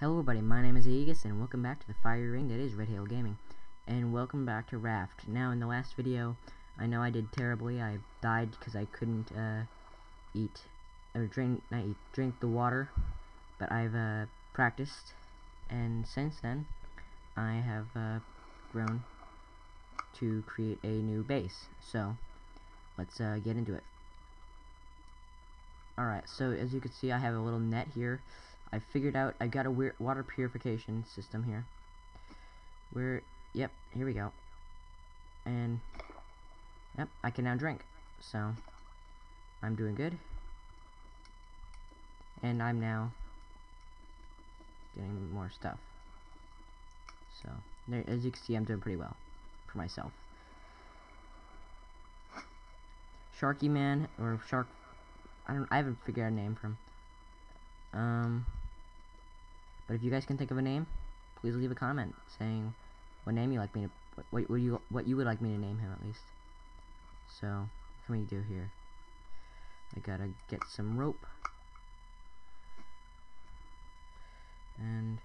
Hello everybody, my name is Aegis and welcome back to the fiery ring that is Red Hail Gaming. And welcome back to Raft. Now in the last video, I know I did terribly. I died because I couldn't uh, eat, or drink, not eat, drink the water. But I've uh, practiced, and since then, I have uh, grown to create a new base. So, let's uh, get into it. Alright, so as you can see, I have a little net here. I figured out, I got a weird water purification system here. Where, yep, here we go. And, yep, I can now drink. So, I'm doing good. And I'm now getting more stuff. So, there, as you can see, I'm doing pretty well for myself. Sharky Man, or Shark, I don't, I haven't figured out a name for him. Um, but if you guys can think of a name, please leave a comment saying what name you like me to, what, what, you, what you would like me to name him at least. So, what can we do here? I gotta get some rope. And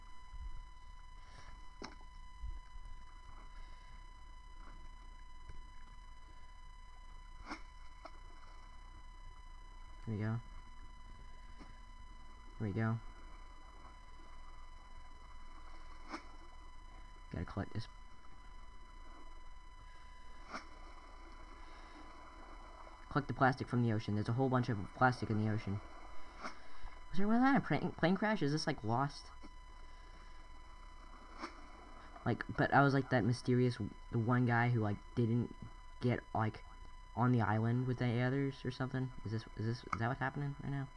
Here we go. Here we go. Gotta collect this. Collect the plastic from the ocean. There's a whole bunch of plastic in the ocean. Was there one of that a plane, crash? Is this like lost? Like, but I was like that mysterious, the one guy who like didn't get like on the island with the others or something. Is this is this is that what's happening right now?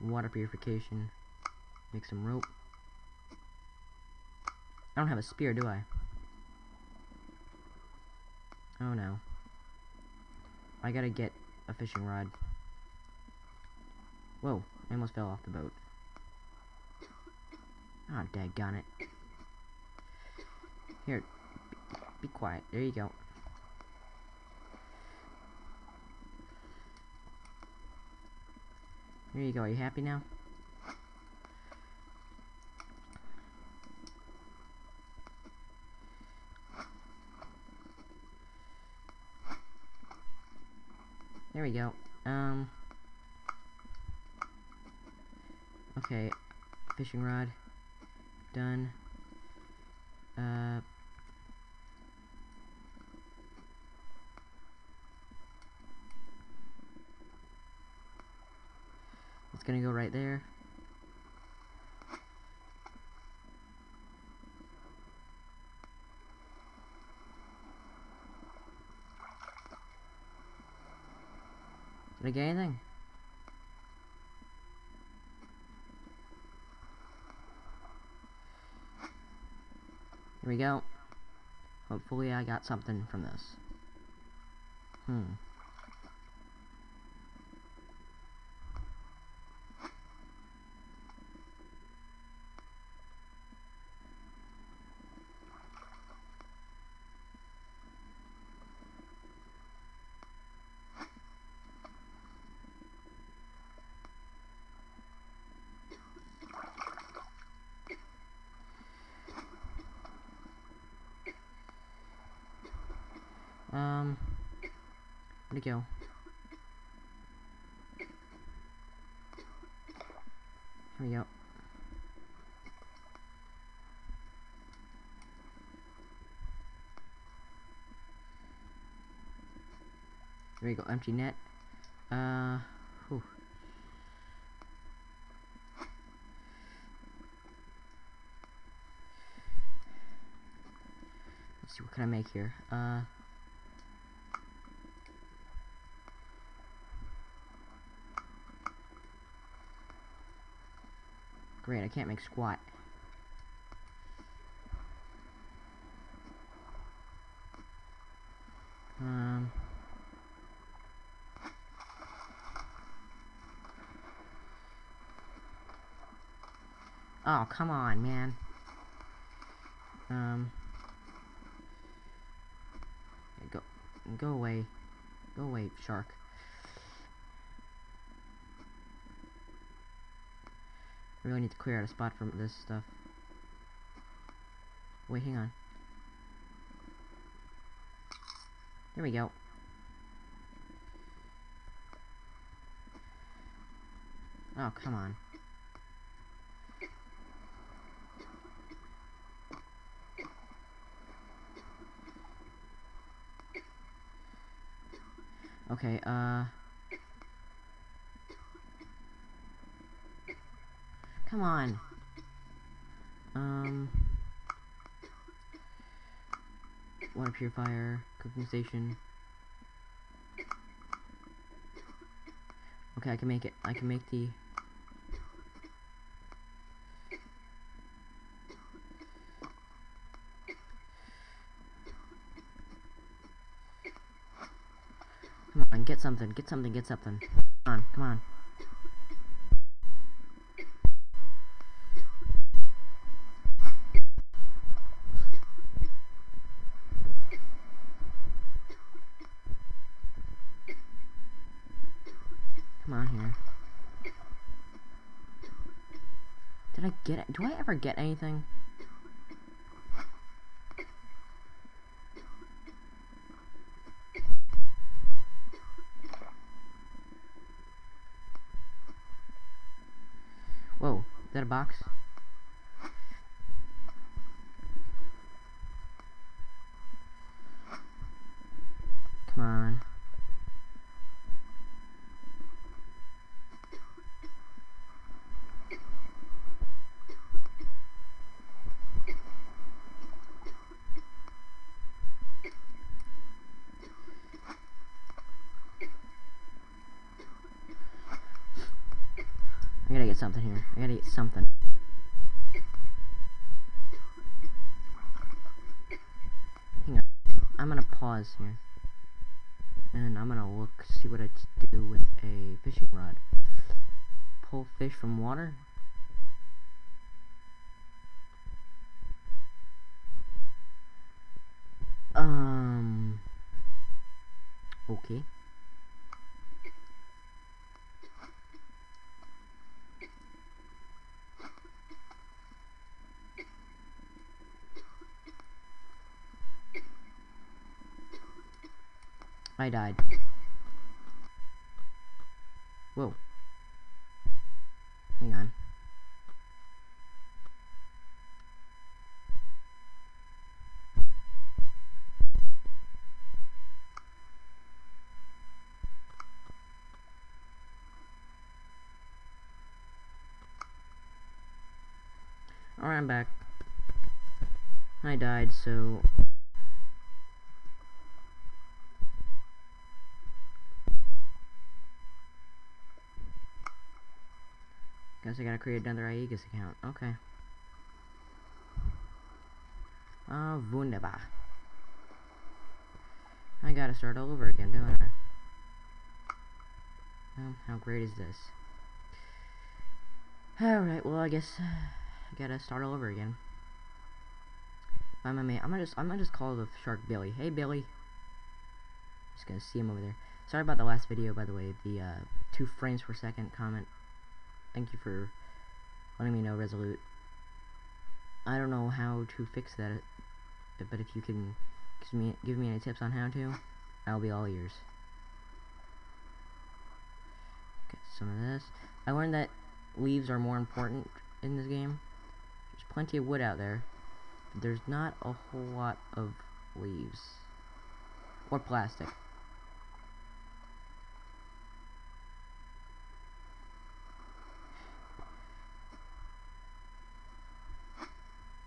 Water purification. Make some rope. I don't have a spear, do I? Oh no. I gotta get a fishing rod. Whoa, I almost fell off the boat. Ah, oh, daggone it. Here, be, be quiet. There you go. There you go. Are you happy now? We go. Um. Okay. Fishing rod. Done. Uh. It's gonna go right there. Did I get anything? Here we go. Hopefully I got something from this. Hmm. Go? Here we go. There we go, empty net. Uh, whew. Let's see, what can I make here? Uh, Great, I can't make squat. Um... Oh, come on, man. Um... Go, go away. Go away, shark. Really need to clear out a spot from this stuff. Wait, hang on. There we go. Oh, come on. Okay, uh... Come on. Um... Water purifier, cooking station. Okay, I can make it. I can make the... Come on, get something, get something, get something. Come on, come on. Do I ever get anything? Whoa, is that a box? Come on. I gotta get something here. I gotta get something. Hang on. I'm gonna pause here. And I'm gonna look, see what I do with a fishing rod. Pull fish from water? Um... Okay. I died. Whoa. Hang on. Alright, I'm back. I died, so I guess I gotta create another Aegis account. Okay. Ah, uh, wunderbar. I gotta start all over again, don't I? How great is this? Alright, well, I guess I gotta start all over again. I'm gonna, I'm gonna just, I'm gonna just call the shark Billy. Hey, Billy. Just gonna see him over there. Sorry about the last video, by the way. The uh, two frames per second comment Thank you for letting me know, Resolute. I don't know how to fix that, uh, but if you can give me, give me any tips on how to, I'll be all ears. Get some of this. I learned that leaves are more important in this game. There's plenty of wood out there, but there's not a whole lot of leaves. Or plastic.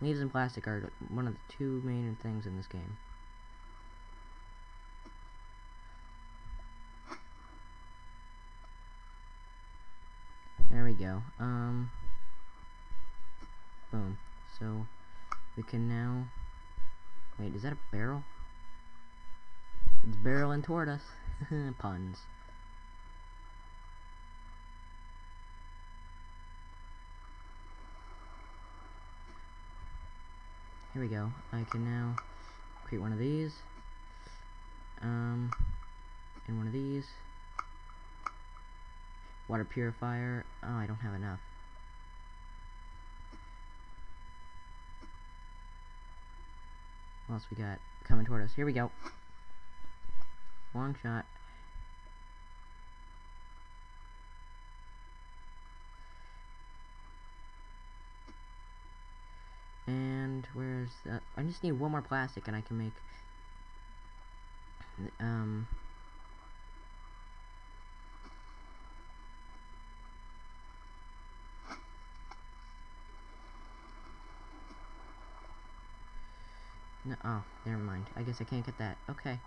Leaves and plastic are one of the two main things in this game. There we go. Um, boom. So, we can now... Wait, is that a barrel? It's barreling toward us. Puns. Here we go. I can now create one of these. Um, and one of these. Water purifier. Oh, I don't have enough. What else we got coming toward us? Here we go. Long shot. Where's that? I just need one more plastic and I can make um No, oh, never mind. I guess I can't get that. Okay.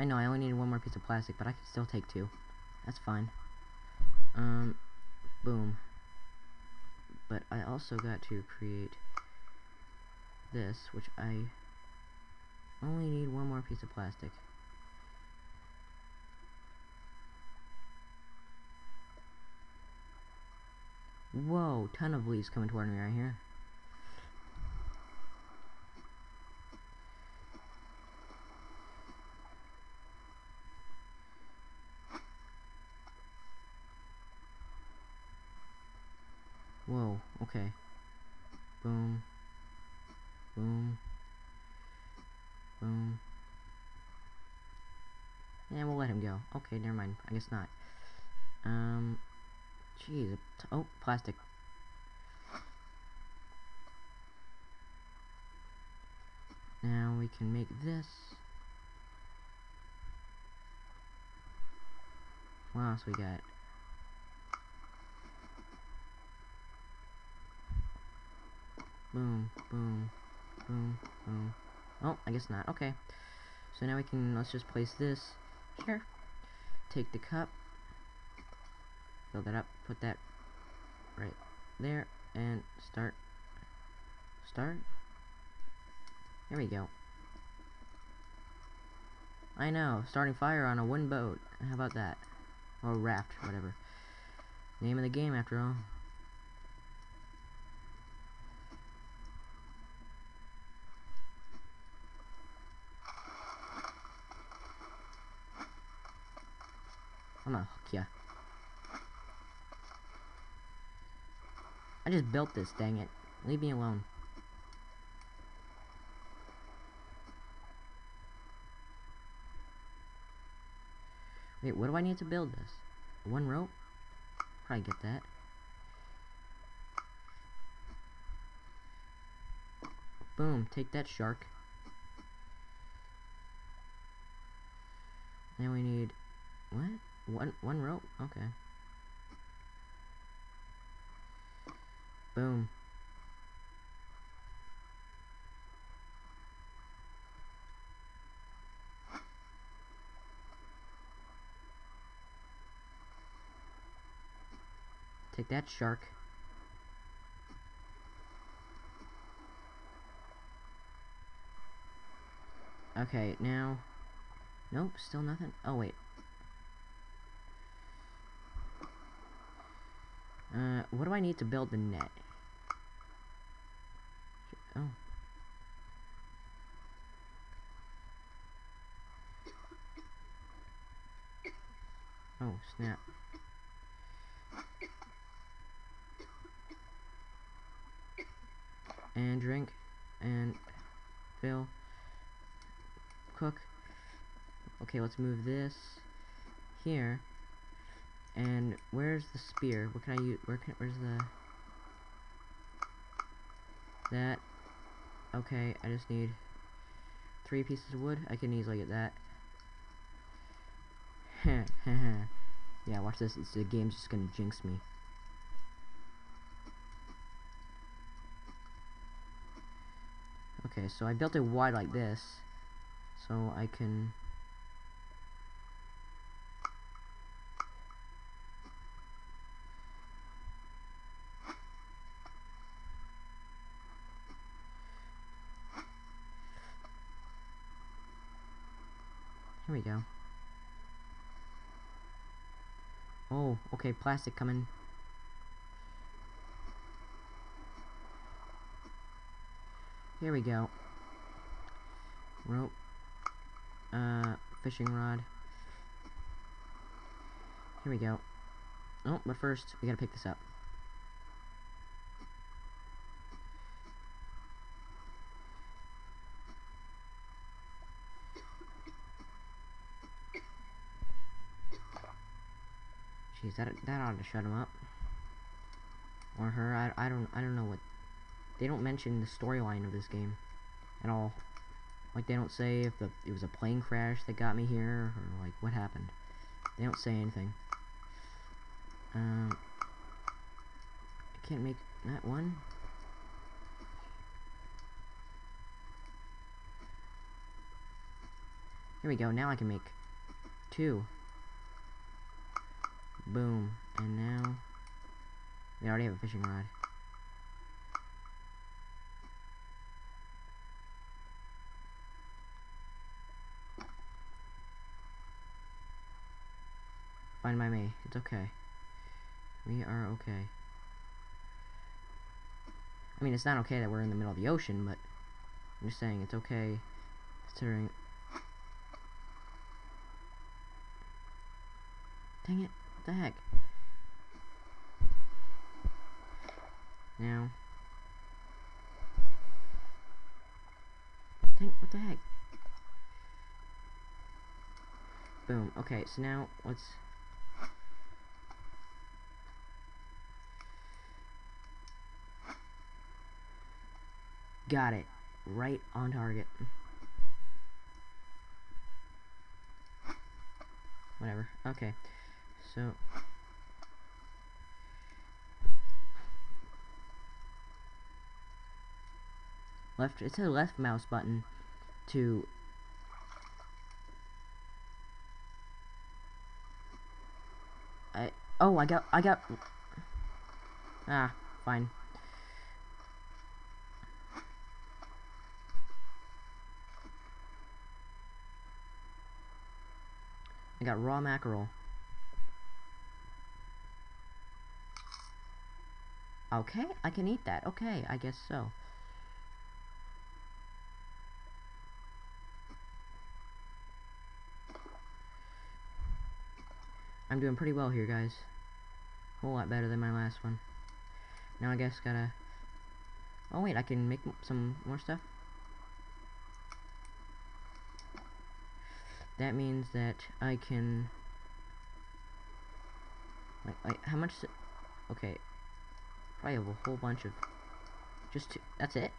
I know, I only need one more piece of plastic, but I can still take two. That's fine. Um, boom. But I also got to create this, which I only need one more piece of plastic. Whoa, ton of leaves coming toward me right here. Whoa, okay. Boom. Boom. Boom. Yeah, we'll let him go. Okay, never mind. I guess not. Um, Jeez. Oh, plastic. Now we can make this. What else we got? Boom, boom, boom, boom. Oh, I guess not. Okay. So now we can, let's just place this here. Take the cup, Fill that up, put that right there, and start, start, there we go. I know, starting fire on a wooden boat, how about that? Or raft, whatever. Name of the game, after all. I'm gonna hook ya. I just built this, dang it. Leave me alone. Wait, what do I need to build this? One rope? Probably get that. Boom, take that shark. Now we need what? One one rope? Okay. Boom. Take that, shark. Okay, now... Nope, still nothing. Oh, wait. Uh, what do I need to build the net? Oh. Oh, snap. And drink. And fill. Cook. Okay, let's move this here. And where's the spear? What can I use? Where can? Where's the? That. Okay, I just need three pieces of wood. I can easily get that. yeah, watch this. It's the game's just gonna jinx me. Okay, so I built it wide like this, so I can okay, plastic coming. Here we go. Rope. Uh, fishing rod. Here we go. Oh, but first, we gotta pick this up. Jeez, that that ought to shut him up. Or her. I, I don't I don't know what. They don't mention the storyline of this game at all. Like they don't say if the it was a plane crash that got me here or like what happened. They don't say anything. Um, I can't make that one. Here we go. Now I can make two. Boom. And now... We already have a fishing rod. Fine by me. It's okay. We are okay. I mean, it's not okay that we're in the middle of the ocean, but I'm just saying it's okay considering... Dang it. What the heck? Now. What the heck? Boom. Okay, so now let's... Got it. Right on target. Whatever. Okay. So. Left it says left mouse button to I oh I got I got ah fine. I got raw mackerel Okay, I can eat that. Okay, I guess so. I'm doing pretty well here, guys. A whole lot better than my last one. Now I guess gotta... Oh wait, I can make some more stuff? That means that I can... Like, like how much... Okay, I have a whole bunch of... Just two. That's it?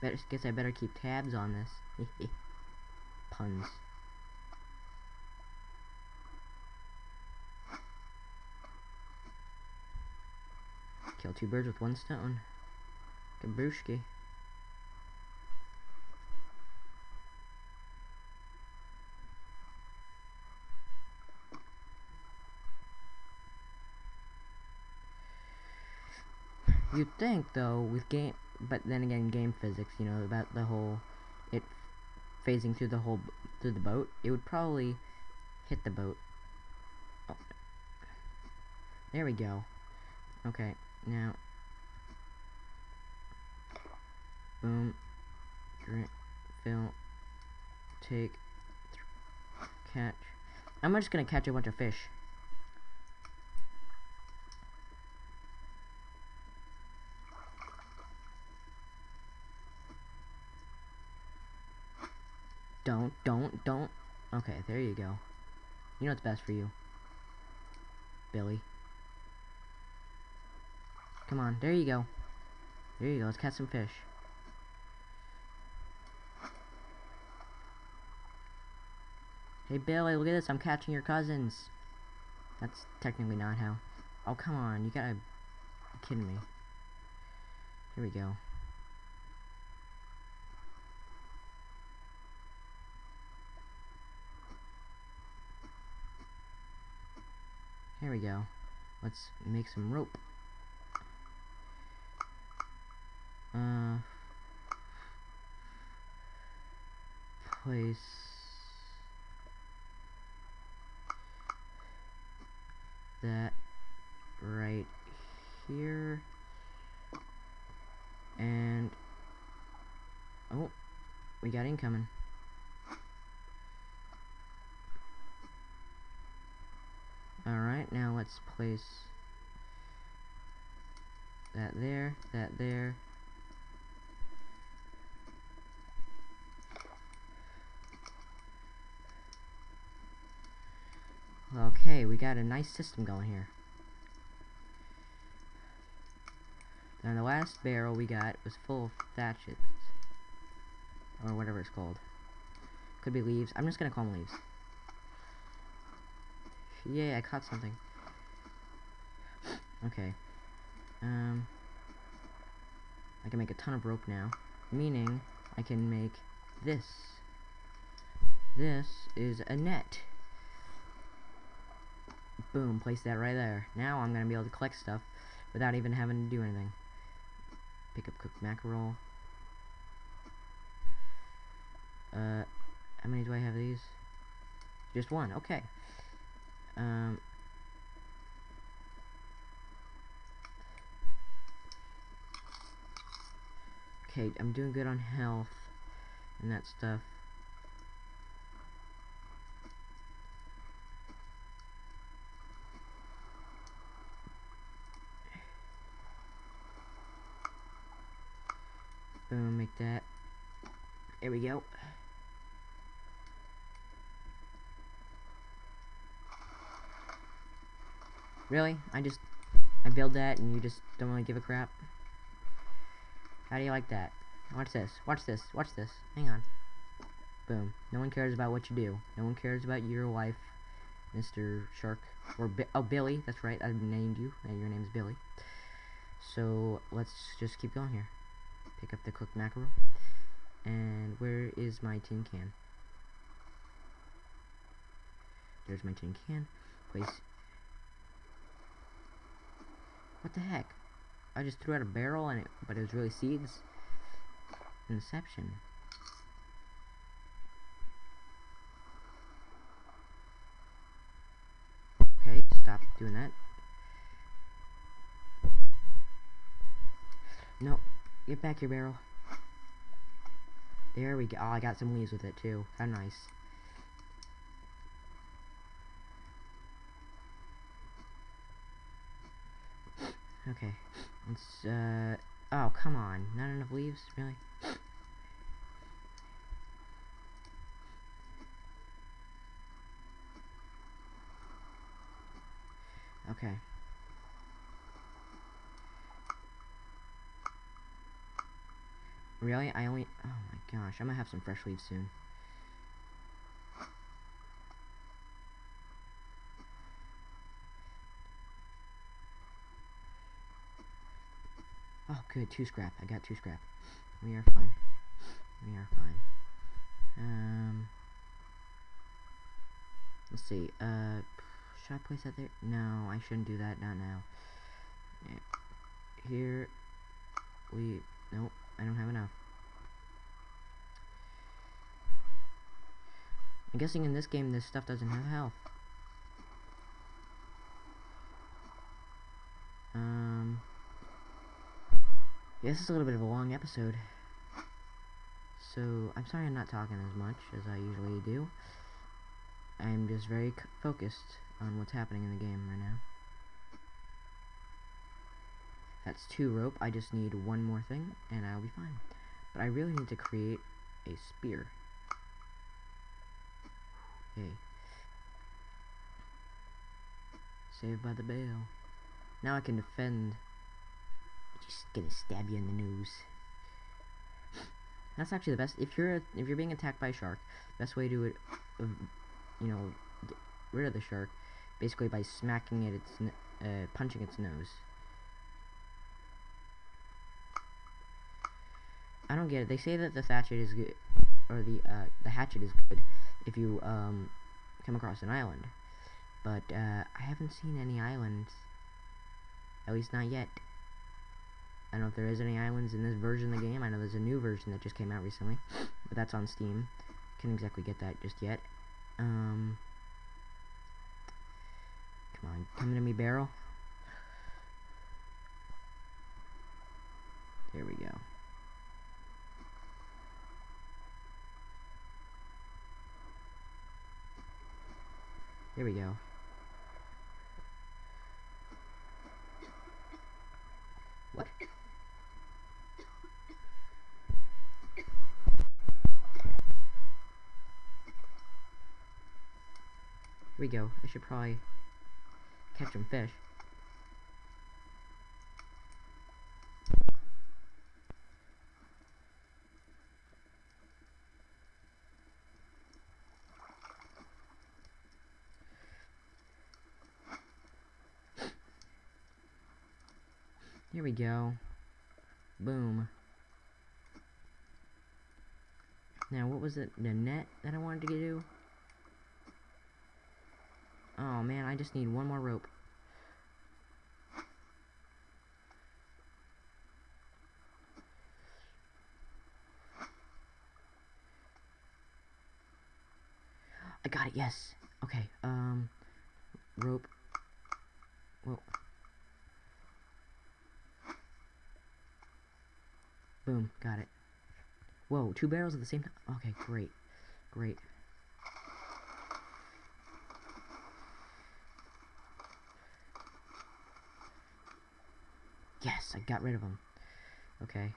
Better, guess I better keep tabs on this. Puns. Kill two birds with one stone. Kabrushki. You'd think, though, with game, but then again, game physics, you know, about the whole, it phasing through the whole, through the boat, it would probably hit the boat. Oh. There we go. Okay, now, boom, drink, fill, take, catch. I'm just gonna catch a bunch of fish. Don't, don't, don't. Okay, there you go. You know what's best for you. Billy. Come on, there you go. There you go, let's catch some fish. Hey Billy, look at this, I'm catching your cousins. That's technically not how. Oh, come on, you gotta... kidding me. Here we go. Here we go. Let's make some rope. Uh, place that right here And oh, we got incoming. Alright, now let's place that there, that there. Okay, we got a nice system going here. Now the last barrel we got was full of thatches. Or whatever it's called. Could be leaves. I'm just gonna call them leaves. Yay, I caught something. Okay. Um, I can make a ton of rope now. Meaning, I can make this. This is a net. Boom, place that right there. Now I'm going to be able to collect stuff without even having to do anything. Pick up cooked mackerel. Uh, how many do I have these? Just one, okay. Um, okay, I'm doing good on health and that stuff. Boom, make that. There we go. Really? I just, I build that and you just don't really give a crap? How do you like that? Watch this, watch this, watch this. Hang on. Boom. No one cares about what you do. No one cares about your wife, Mr. Shark. Or, Bi oh, Billy, that's right, I named you. And your name's Billy. So, let's just keep going here. Pick up the cooked mackerel. And where is my tin can? There's my tin can. Place what the heck? I just threw out a barrel and it, but it was really seeds. Inception. Okay, stop doing that. No, get back your barrel. There we go. Oh, I got some leaves with it too. How nice. Okay. Let's, uh... Oh, come on. Not enough leaves? Really? Okay. Really? I only... Oh my gosh. I'm gonna have some fresh leaves soon. Good. Two scrap. I got two scrap. We are fine. We are fine. Um... Let's see. Uh... Should I place that there? No, I shouldn't do that. Not now. Here... We... Nope. I don't have enough. I'm guessing in this game this stuff doesn't have health. This is a little bit of a long episode. So, I'm sorry I'm not talking as much as I usually do. I'm just very focused on what's happening in the game right now. That's two rope. I just need one more thing, and I'll be fine. But I really need to create a spear. Hey. Saved by the bell. Now I can defend just gonna stab you in the nose. That's actually the best. If you're if you're being attacked by a shark, best way to uh, you know, get rid of the shark, basically by smacking it, its uh, punching its nose. I don't get it. They say that the hatchet is good, or the uh, the hatchet is good if you um come across an island, but uh, I haven't seen any islands. At least not yet. I don't know if there is any islands in this version of the game. I know there's a new version that just came out recently, but that's on Steam. Can't exactly get that just yet. Um, come on, come to me, barrel. There we go. There we go. What? We go. I should probably catch some fish. Here we go. Boom. Now, what was it? The net that I wanted to do? Oh man, I just need one more rope. I got it, yes. Okay, um, rope. Whoa. Boom, got it. Whoa, two barrels at the same time? Okay, great. Great. Yes, I got rid of them. Okay.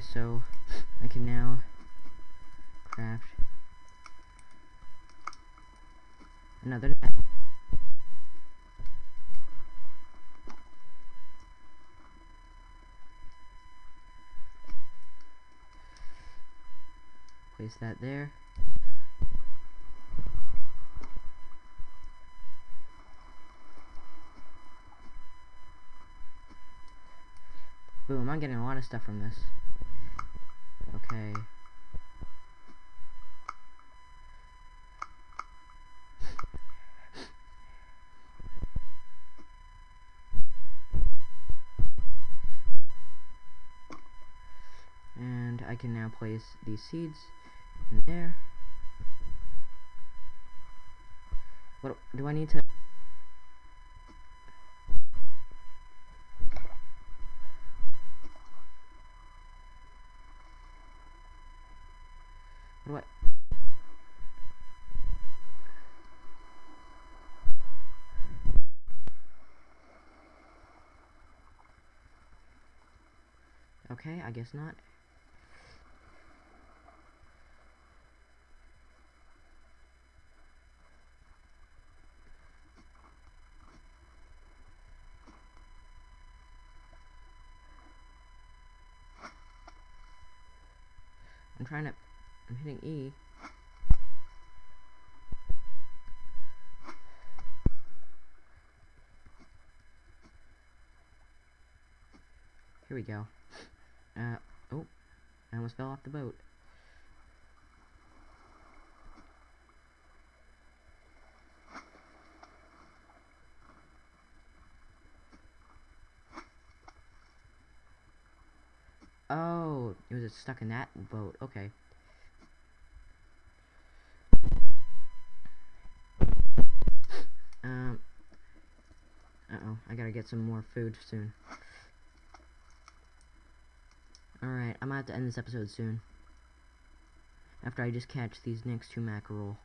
So I can now craft another net. Place that there. Boom, I'm getting a lot of stuff from this. Okay. And I can now place these seeds in there. What do I need to What? Okay, I guess not. I'm trying to I'm hitting E. Here we go. Uh, oh, I almost fell off the boat. Oh, it was stuck in that boat. Okay. Um. Uh oh, I gotta get some more food soon. Alright, I'm gonna have to end this episode soon. After I just catch these next two mackerel.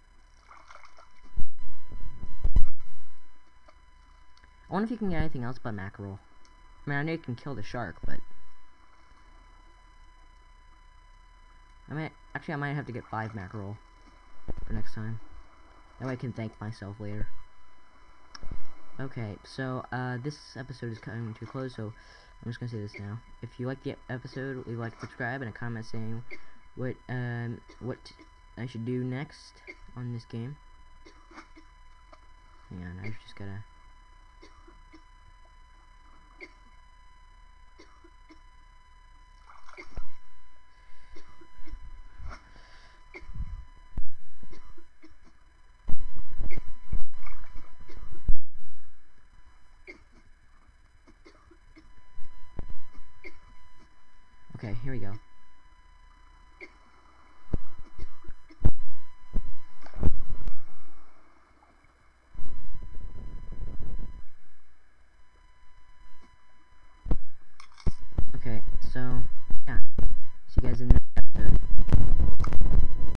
I wonder if you can get anything else but mackerel. I mean, I know you can kill the shark, but... I might... Actually, I might have to get five mackerel for next time. That way I can thank myself later. Okay, so, uh, this episode is coming to a close, so I'm just gonna say this now. If you like the episode, leave a like, subscribe, and a comment saying what, um, what I should do next on this game. Hang on, I just gotta...